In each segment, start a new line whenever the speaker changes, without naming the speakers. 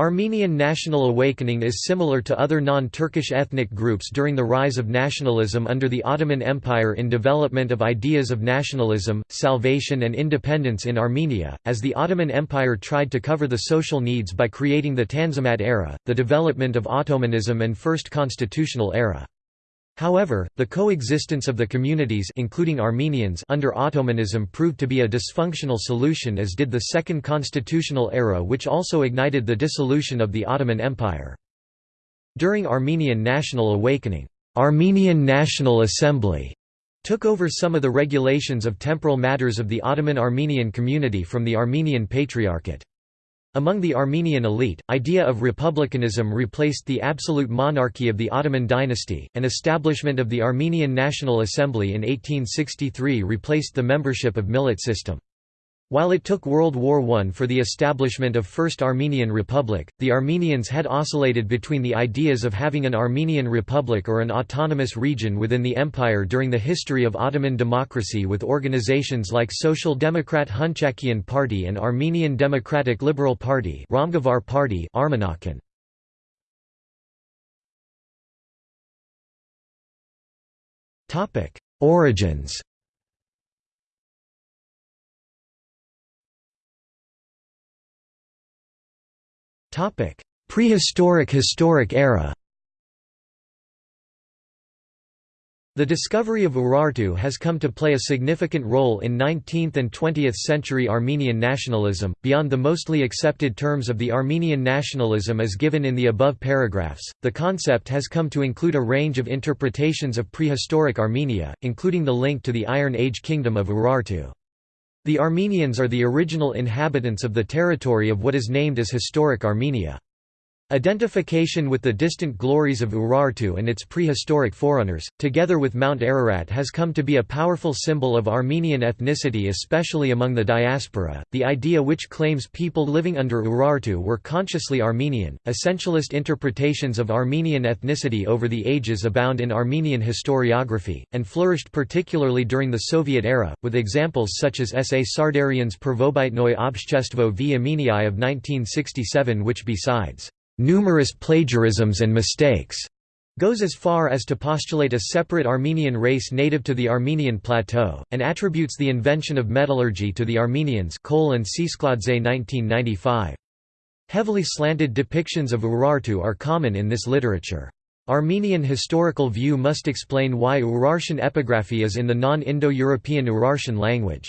Armenian national awakening is similar to other non-Turkish ethnic groups during the rise of nationalism under the Ottoman Empire in development of ideas of nationalism, salvation and independence in Armenia, as the Ottoman Empire tried to cover the social needs by creating the Tanzimat era, the development of Ottomanism and First Constitutional era. However, the coexistence of the communities including Armenians under Ottomanism proved to be a dysfunctional solution as did the Second Constitutional Era which also ignited the dissolution of the Ottoman Empire. During Armenian National Awakening, Armenian National Assembly took over some of the regulations of temporal matters of the Ottoman Armenian community from the Armenian Patriarchate. Among the Armenian elite, idea of republicanism replaced the absolute monarchy of the Ottoman dynasty, and establishment of the Armenian National Assembly in 1863 replaced the membership of millet system. While it took World War I for the establishment of First Armenian Republic, the Armenians had oscillated between the ideas of having an Armenian Republic or an autonomous region within the empire during the history of Ottoman democracy with organizations like Social Democrat Hunchakian Party and Armenian Democratic Liberal Party Ramgavar Party Armenakan. Origins Prehistoric Historic era The discovery of Urartu has come to play a significant role in 19th and 20th century Armenian nationalism, beyond the mostly accepted terms of the Armenian nationalism as given in the above paragraphs. The concept has come to include a range of interpretations of prehistoric Armenia, including the link to the Iron Age kingdom of Urartu. The Armenians are the original inhabitants of the territory of what is named as Historic Armenia. Identification with the distant glories of Urartu and its prehistoric forerunners, together with Mount Ararat has come to be a powerful symbol of Armenian ethnicity especially among the diaspora, the idea which claims people living under Urartu were consciously Armenian. Essentialist interpretations of Armenian ethnicity over the ages abound in Armenian historiography, and flourished particularly during the Soviet era, with examples such as S. A. Sardarian's Pervobytnoy Obshtestvo v Armenii of 1967 which besides numerous plagiarisms and mistakes, goes as far as to postulate a separate Armenian race native to the Armenian plateau, and attributes the invention of metallurgy to the Armenians Kohl and Tsetskhladze 1995. Heavily slanted depictions of Urartu are common in this literature. Armenian historical view must explain why Urartian epigraphy is in the non-Indo-European Urartian language.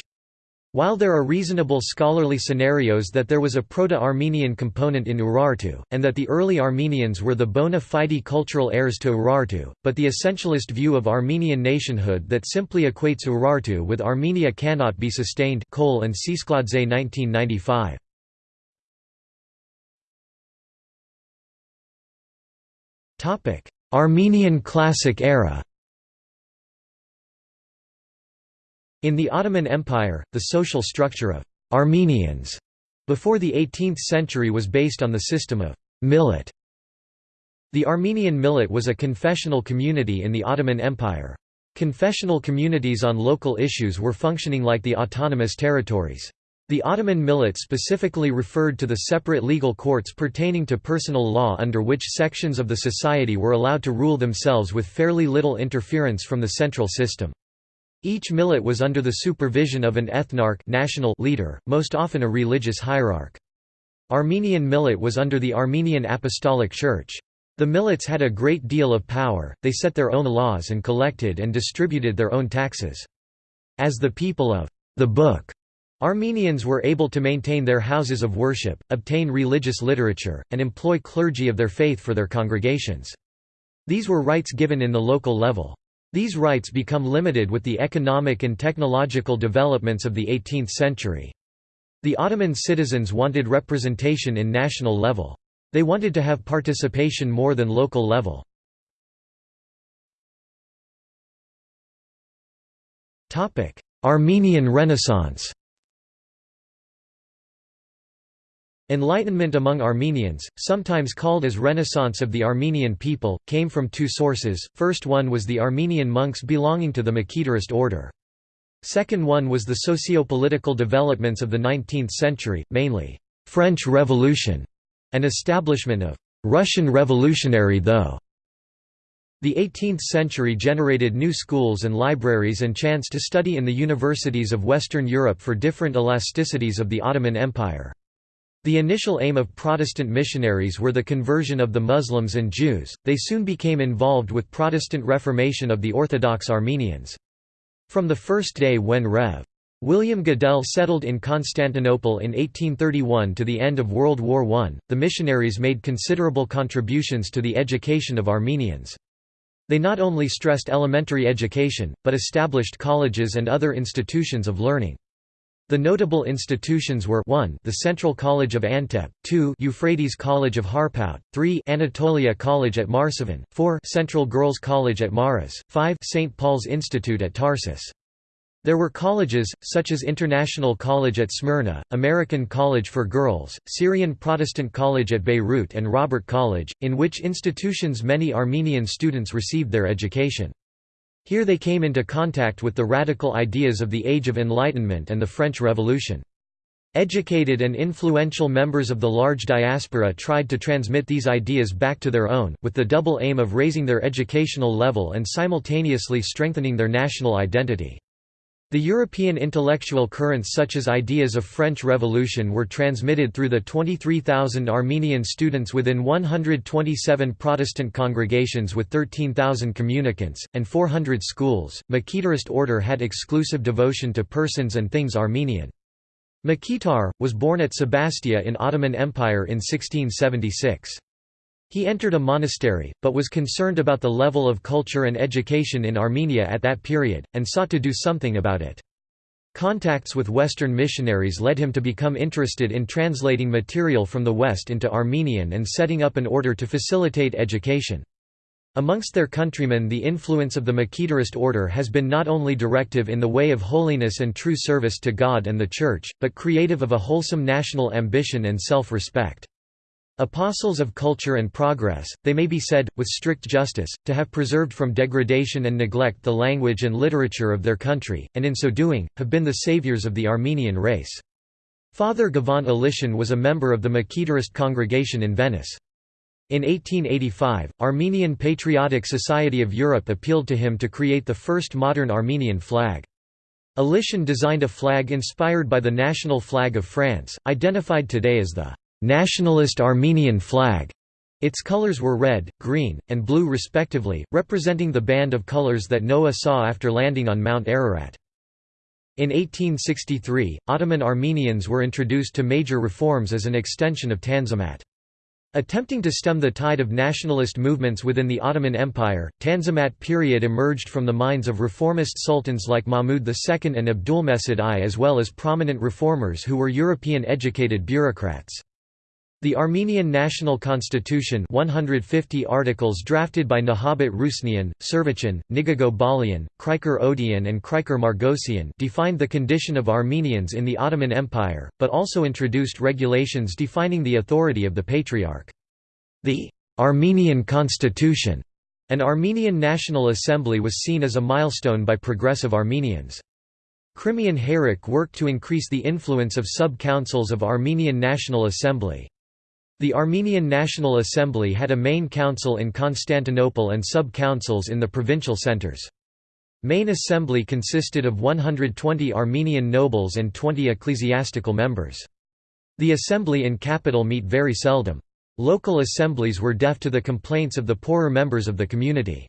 While there are reasonable scholarly scenarios that there was a Proto-Armenian component in Urartu, and that the early Armenians were the bona fide cultural heirs to Urartu, but the essentialist view of Armenian nationhood that simply equates Urartu with Armenia cannot be sustained Kohl and Tsetskhladze 1995. Armenian Classic era In the Ottoman Empire, the social structure of «Armenians» before the 18th century was based on the system of «millet». The Armenian millet was a confessional community in the Ottoman Empire. Confessional communities on local issues were functioning like the autonomous territories. The Ottoman millet specifically referred to the separate legal courts pertaining to personal law under which sections of the society were allowed to rule themselves with fairly little interference from the central system. Each millet was under the supervision of an ethnarch national leader, most often a religious hierarch. Armenian millet was under the Armenian Apostolic Church. The millets had a great deal of power, they set their own laws and collected and distributed their own taxes. As the people of the book, Armenians were able to maintain their houses of worship, obtain religious literature, and employ clergy of their faith for their congregations. These were rights given in the local level. These rights become limited with the economic and technological developments of the 18th century. The Ottoman citizens wanted representation in national level. They wanted to have participation more than local level. Armenian Renaissance Enlightenment among Armenians, sometimes called as Renaissance of the Armenian people, came from two sources, first one was the Armenian monks belonging to the Mekhitarist order. Second one was the socio-political developments of the 19th century, mainly, "'French Revolution' and establishment of «Russian revolutionary though». The 18th century generated new schools and libraries and chance to study in the universities of Western Europe for different elasticities of the Ottoman Empire. The initial aim of Protestant missionaries were the conversion of the Muslims and Jews, they soon became involved with Protestant reformation of the Orthodox Armenians. From the first day when Rev. William Goodell settled in Constantinople in 1831 to the end of World War I, the missionaries made considerable contributions to the education of Armenians. They not only stressed elementary education, but established colleges and other institutions of learning. The notable institutions were 1 the Central College of Antep, 2 Euphrates College of Harpout, 3 Anatolia College at Marsovan, 4 Central Girls College at Maras, 5 St. Paul's Institute at Tarsus. There were colleges, such as International College at Smyrna, American College for Girls, Syrian Protestant College at Beirut and Robert College, in which institutions many Armenian students received their education. Here they came into contact with the radical ideas of the Age of Enlightenment and the French Revolution. Educated and influential members of the large diaspora tried to transmit these ideas back to their own, with the double aim of raising their educational level and simultaneously strengthening their national identity. The European intellectual currents such as ideas of French Revolution were transmitted through the 23,000 Armenian students within 127 Protestant congregations with 13,000 communicants, and 400 schools. Mekhitarist order had exclusive devotion to persons and things Armenian. Mekhitar, was born at Sebastia in Ottoman Empire in 1676. He entered a monastery, but was concerned about the level of culture and education in Armenia at that period, and sought to do something about it. Contacts with Western missionaries led him to become interested in translating material from the West into Armenian and setting up an order to facilitate education. Amongst their countrymen the influence of the Mekhitarist order has been not only directive in the way of holiness and true service to God and the Church, but creative of a wholesome national ambition and self-respect. Apostles of culture and progress, they may be said, with strict justice, to have preserved from degradation and neglect the language and literature of their country, and in so doing, have been the saviors of the Armenian race. Father Ghevont Alishan was a member of the Mekhitarist congregation in Venice. In 1885, Armenian Patriotic Society of Europe appealed to him to create the first modern Armenian flag. Alishan designed a flag inspired by the national flag of France, identified today as the nationalist Armenian flag. Its colors were red, green, and blue respectively, representing the band of colors that Noah saw after landing on Mount Ararat. In 1863, Ottoman Armenians were introduced to major reforms as an extension of Tanzimat. Attempting to stem the tide of nationalist movements within the Ottoman Empire, Tanzimat period emerged from the minds of reformist sultans like Mahmud II and Abdulmejid I as well as prominent reformers who were European-educated bureaucrats. The Armenian National Constitution 150 articles drafted by Nahabit Rusinian, Servichan, Nigago Balian, Krikor Odian and Krikor Margosian defined the condition of Armenians in the Ottoman Empire, but also introduced regulations defining the authority of the Patriarch. The «Armenian Constitution» an Armenian National Assembly was seen as a milestone by progressive Armenians. Khrimian Hayrik worked to increase the influence of sub-councils of Armenian National Assembly. The Armenian National Assembly had a main council in Constantinople and sub-councils in the provincial centers. Main assembly consisted of 120 Armenian nobles and 20 ecclesiastical members. The assembly in capital meet very seldom. Local assemblies were deaf to the complaints of the poorer members of the community.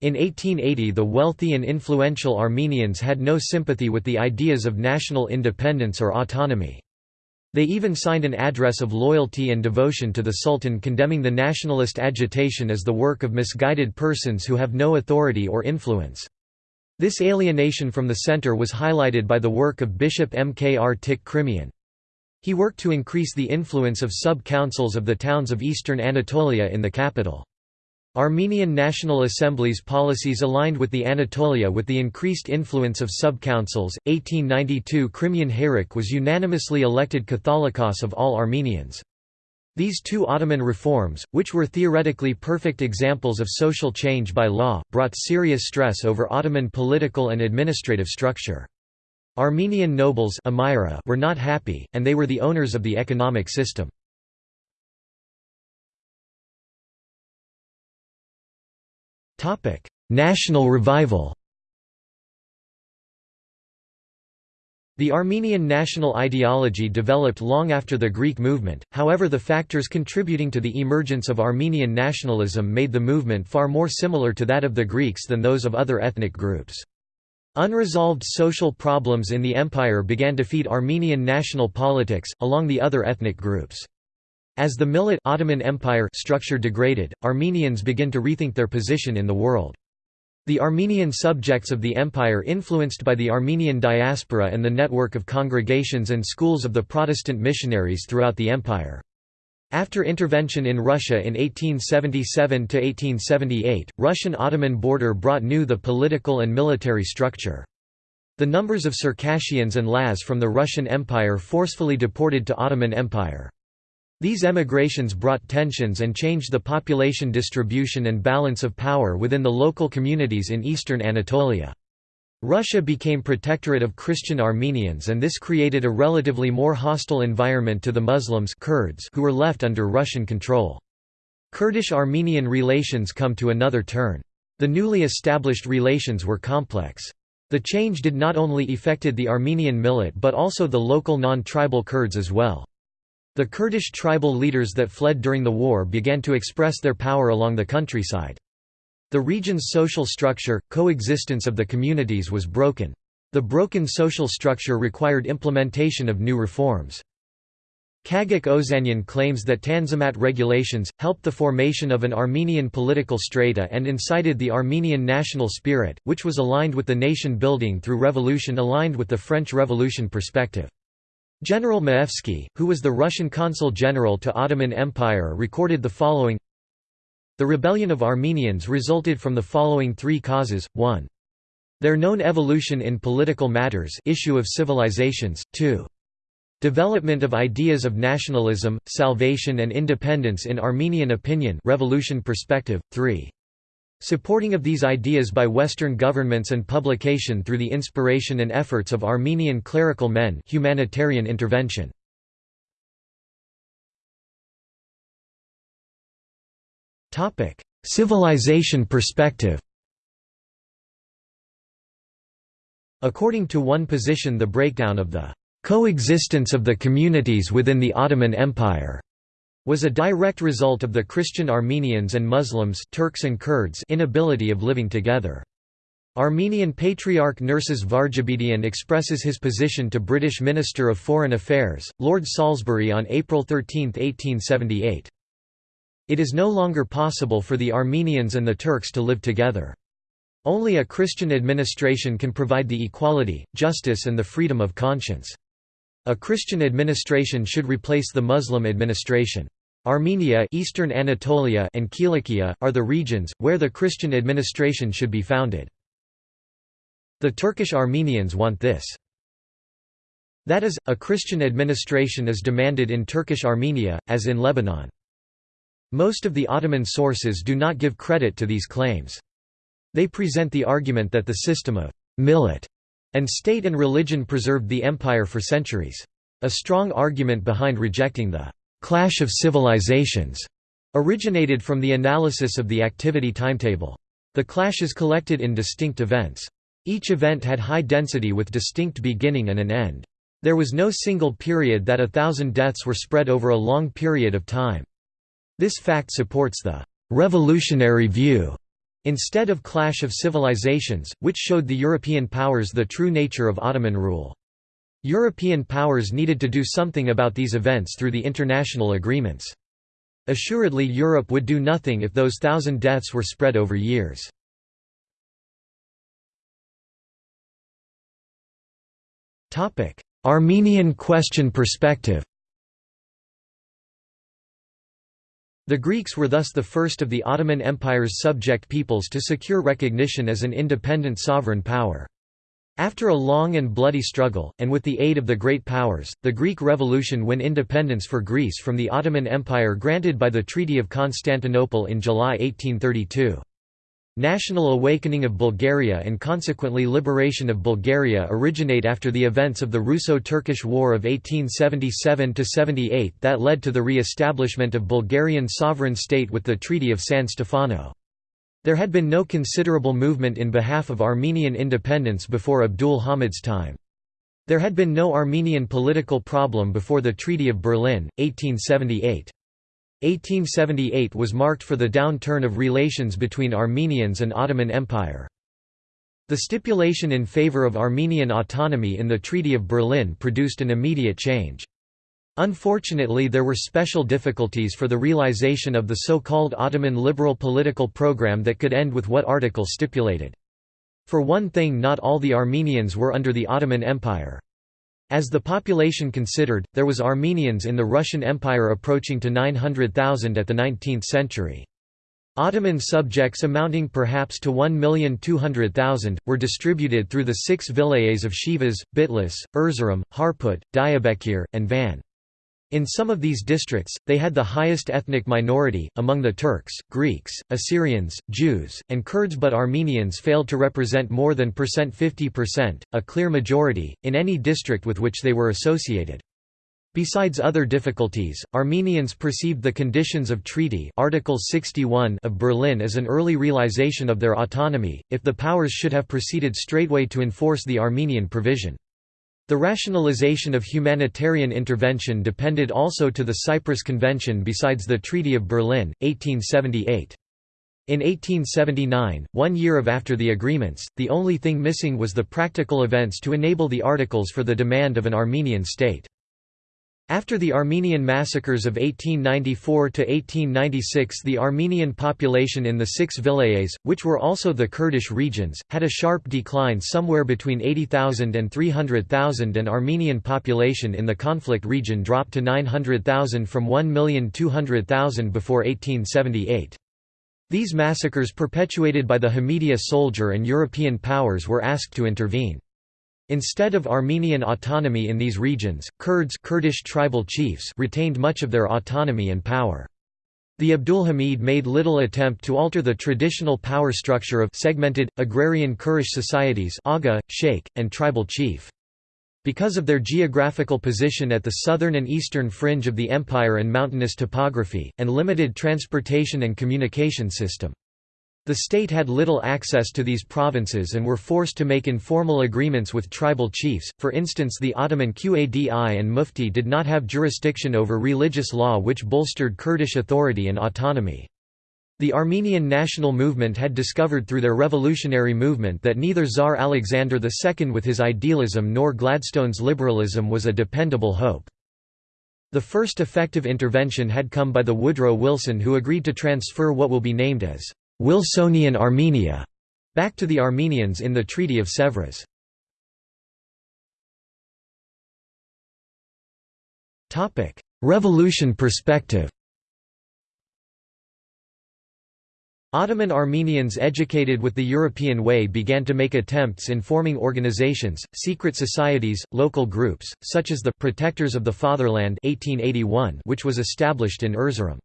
In 1880 the wealthy and influential Armenians had no sympathy with the ideas of national independence or autonomy. They even signed an address of loyalty and devotion to the Sultan condemning the nationalist agitation as the work of misguided persons who have no authority or influence. This alienation from the center was highlighted by the work of Bishop Mkrtich. He worked to increase the influence of sub-councils of the towns of eastern Anatolia in the capital. Armenian National Assembly's policies aligned with the Anatolia with the increased influence of sub-councils. 1892 Khrimian Hayrik was unanimously elected Catholicos of all Armenians. These two Ottoman reforms, which were theoretically perfect examples of social change by law, brought serious stress over Ottoman political and administrative structure. Armenian nobles were not happy, and they were the owners of the economic system. National revival The Armenian national ideology developed long after the Greek movement, however the factors contributing to the emergence of Armenian nationalism made the movement far more similar to that of the Greeks than those of other ethnic groups. Unresolved social problems in the empire began to feed Armenian national politics, along the other ethnic groups. As the Millet Ottoman Empire structure degraded, Armenians began to rethink their position in the world. The Armenian subjects of the empire influenced by the Armenian diaspora and the network of congregations and schools of the Protestant missionaries throughout the empire. After intervention in Russia in 1877–1878, Russian-Ottoman border brought new the political and military structure. The numbers of Circassians and Laz from the Russian Empire forcefully deported to Ottoman Empire. These emigrations brought tensions and changed the population distribution and balance of power within the local communities in eastern Anatolia. Russia became protectorate of Christian Armenians and this created a relatively more hostile environment to the Muslims Kurds who were left under Russian control. Kurdish-Armenian relations come to another turn. The newly established relations were complex. The change did not only affected the Armenian millet but also the local non-tribal Kurds as well. The Kurdish tribal leaders that fled during the war began to express their power along the countryside. The region's social structure, coexistence of the communities was broken. The broken social structure required implementation of new reforms. Kagak Ozanyan claims that Tanzimat regulations, helped the formation of an Armenian political strata and incited the Armenian national spirit, which was aligned with the nation building through revolution aligned with the French Revolution perspective. General Maevsky, who was the Russian consul general to Ottoman Empire recorded the following The rebellion of Armenians resulted from the following three causes, 1. Their known evolution in political matters issue of civilizations, 2. Development of ideas of nationalism, salvation and independence in Armenian opinion revolution perspective, 3. Supporting of these ideas by Western governments and publication through the inspiration and efforts of Armenian clerical men humanitarian intervention. Civilization perspective According to one position the breakdown of the coexistence of the communities within the Ottoman Empire was a direct result of the Christian Armenians and Muslims Turks and Kurds inability of living together. Armenian Patriarch Nerses Varjabedian expresses his position to British Minister of Foreign Affairs, Lord Salisbury on April 13, 1878. It is no longer possible for the Armenians and the Turks to live together. Only a Christian administration can provide the equality, justice and the freedom of conscience. A Christian administration should replace the Muslim administration. Armenia Eastern Anatolia and Kilikia, are the regions, where the Christian administration should be founded. The Turkish Armenians want this. That is, a Christian administration is demanded in Turkish Armenia, as in Lebanon. Most of the Ottoman sources do not give credit to these claims. They present the argument that the system of millet and state and religion preserved the empire for centuries. A strong argument behind rejecting the «clash of civilizations» originated from the analysis of the activity timetable. The clashes collected in distinct events. Each event had high density with distinct beginning and an end. There was no single period that a thousand deaths were spread over a long period of time. This fact supports the «revolutionary view» instead of clash of civilizations, which showed the European powers the true nature of Ottoman rule. European powers needed to do something about these events through the international agreements. Assuredly Europe would do nothing if those thousand deaths were spread over years. Armenian question perspective The Greeks were thus the first of the Ottoman Empire's subject peoples to secure recognition as an independent sovereign power. After a long and bloody struggle, and with the aid of the great powers, the Greek Revolution win independence for Greece from the Ottoman Empire granted by the Treaty of Constantinople in July 1832. National awakening of Bulgaria and consequently liberation of Bulgaria originate after the events of the Russo-Turkish War of 1877–78 that led to the re-establishment of Bulgarian sovereign state with the Treaty of San Stefano. There had been no considerable movement in behalf of Armenian independence before Abdul Hamid's time. There had been no Armenian political problem before the Treaty of Berlin, 1878. 1878 was marked for the downturn of relations between Armenians and Ottoman Empire. The stipulation in favor of Armenian autonomy in the Treaty of Berlin produced an immediate change. Unfortunately there were special difficulties for the realization of the so-called Ottoman liberal political program that could end with what article stipulated. For one thing not all the Armenians were under the Ottoman Empire. As the population considered, there was Armenians in the Russian Empire approaching to 900,000 at the 19th century. Ottoman subjects amounting perhaps to 1,200,000, were distributed through the six vilayets of Shivas, Bitlis, Erzurum, Harput, Diyarbakir, and Van. In some of these districts, they had the highest ethnic minority, among the Turks, Greeks, Assyrians, Jews, and Kurds but Armenians failed to represent more than 50%, a clear majority, in any district with which they were associated. Besides other difficulties, Armenians perceived the conditions of Treaty Article 61 of Berlin as an early realization of their autonomy, if the powers should have proceeded straightway to enforce the Armenian provision. The rationalization of humanitarian intervention depended also to the Cyprus Convention besides the Treaty of Berlin, 1878. In 1879, one year of after the agreements, the only thing missing was the practical events to enable the articles for the demand of an Armenian state. After the Armenian massacres of 1894–1896 the Armenian population in the six vilayets, which were also the Kurdish regions, had a sharp decline somewhere between 80,000 and 300,000 and Armenian population in the conflict region dropped to 900,000 from 1,200,000 before 1878. These massacres perpetuated by the Hamidiya soldier and European powers were asked to intervene. Instead of Armenian autonomy in these regions, Kurds Kurdish tribal chiefs retained much of their autonomy and power. The Abdulhamid made little attempt to alter the traditional power structure of segmented, agrarian Kurdish societies aga, sheikh, and tribal chief. Because of their geographical position at the southern and eastern fringe of the empire and mountainous topography, and limited transportation and communication system. The state had little access to these provinces and were forced to make informal agreements with tribal chiefs, for instance the Ottoman Qadi and Mufti did not have jurisdiction over religious law which bolstered Kurdish authority and autonomy. The Armenian national movement had discovered through their revolutionary movement that neither Tsar Alexander II with his idealism nor Gladstone's liberalism was a dependable hope. The first effective intervention had come by the Woodrow Wilson who agreed to transfer what will be named as Wilsonian Armenia back to the Armenians in the Treaty of Sèvres. Revolution perspective Ottoman Armenians educated with the European way began to make attempts in forming organizations, secret societies, local groups, such as the Protectors of the Fatherland 1881 which was established in Erzurum.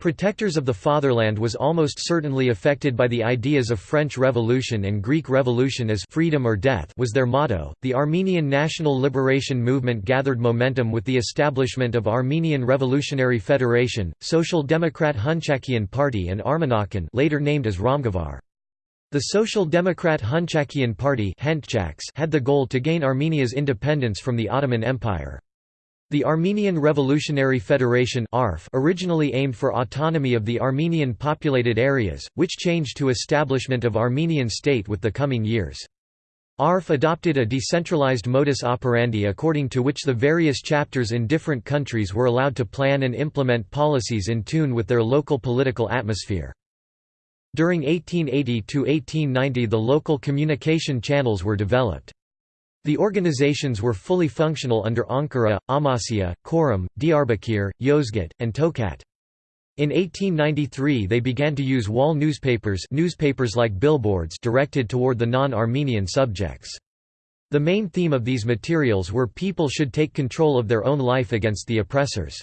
Protectors of the Fatherland was almost certainly affected by the ideas of French Revolution and Greek Revolution as freedom or death was their motto. The Armenian national liberation movement gathered momentum with the establishment of Armenian Revolutionary Federation, Social Democrat Hunchakian Party and Armenakan, later named as Ramgavar. The Social Democrat Hunchakian Party had the goal to gain Armenia's independence from the Ottoman Empire. The Armenian Revolutionary Federation originally aimed for autonomy of the Armenian populated areas, which changed to establishment of Armenian state with the coming years. ARF adopted a decentralized modus operandi according to which the various chapters in different countries were allowed to plan and implement policies in tune with their local political atmosphere. During 1880–1890 the local communication channels were developed. The organizations were fully functional under Ankara, Amasya, Korum, Diyarbakir, Yozgat, and Tokat. In 1893 they began to use wall newspapers newspapers like billboards directed toward the non-Armenian subjects. The main theme of these materials were people should take control of their own life against the oppressors.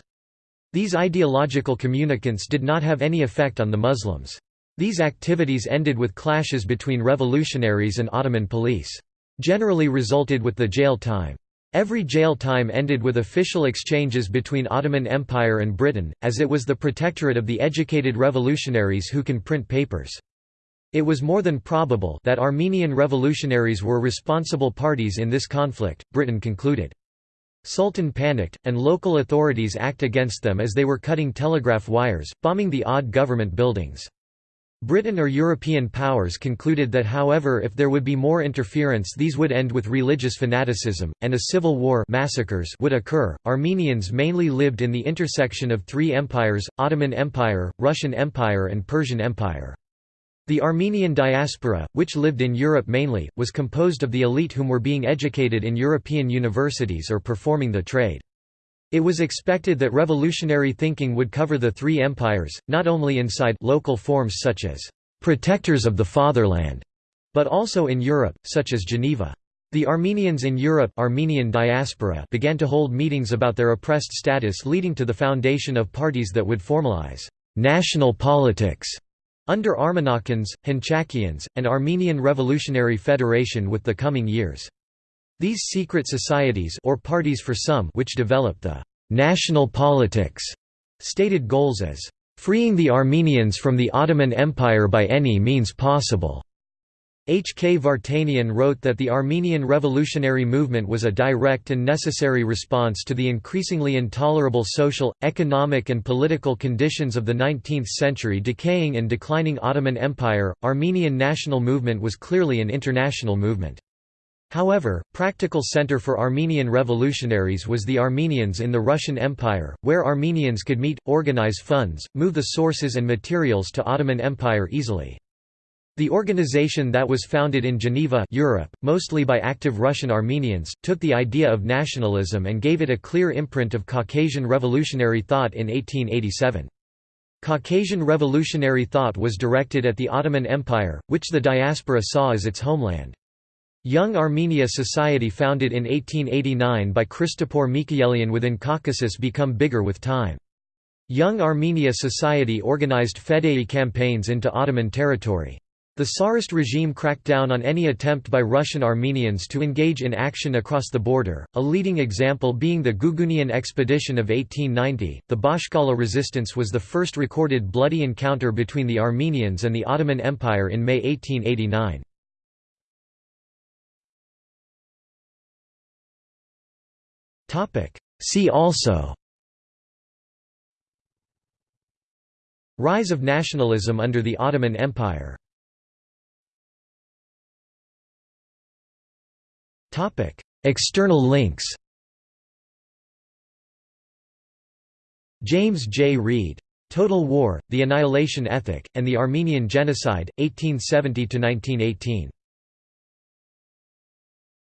These ideological communicants did not have any effect on the Muslims. These activities ended with clashes between revolutionaries and Ottoman police generally resulted with the jail time. Every jail time ended with official exchanges between Ottoman Empire and Britain, as it was the protectorate of the educated revolutionaries who can print papers. It was more than probable that Armenian revolutionaries were responsible parties in this conflict, Britain concluded. Sultan panicked, and local authorities act against them as they were cutting telegraph wires, bombing the odd government buildings. Britain or European powers concluded that however if there would be more interference these would end with religious fanaticism, and a civil war massacres would occur. Armenians mainly lived in the intersection of three empires, Ottoman Empire, Russian Empire and Persian Empire. The Armenian diaspora, which lived in Europe mainly, was composed of the elite whom were being educated in European universities or performing the trade. It was expected that revolutionary thinking would cover the three empires, not only inside local forms such as «protectors of the fatherland», but also in Europe, such as Geneva. The Armenians in Europe Armenian diaspora began to hold meetings about their oppressed status leading to the foundation of parties that would formalize «national politics» under Armenakans, Hanchakians, and Armenian Revolutionary Federation with the coming years. These secret societies or parties for some which developed the «national politics» stated goals as «freeing the Armenians from the Ottoman Empire by any means possible» H. K. Vartanian wrote that the Armenian revolutionary movement was a direct and necessary response to the increasingly intolerable social, economic, and political conditions of the 19th century decaying and declining Ottoman Empire. Armenian national movement was clearly an international movement. However, practical center for Armenian revolutionaries was the Armenians in the Russian Empire, where Armenians could meet, organize funds, move the sources and materials to Ottoman Empire easily. The organization that was founded in Geneva Europe, mostly by active Russian Armenians, took the idea of nationalism and gave it a clear imprint of Caucasian revolutionary thought in 1887. Caucasian revolutionary thought was directed at the Ottoman Empire, which the diaspora saw as its homeland. Young Armenia Society founded in 1889 by Christopor Mikhaelian within Caucasus become bigger with time. Young Armenia Society organized Fedai campaigns into Ottoman territory. The Tsarist regime cracked down on any attempt by Russian Armenians to engage in action across the border, a leading example being the Gugunian expedition of 1890. The Bashkala resistance was the first recorded bloody encounter between the Armenians and the Ottoman Empire in May 1889. See also. Rise of nationalism under the Ottoman Empire. External links. James J. Reed. Total War, The Annihilation Ethic, and the Armenian Genocide, 1870–1918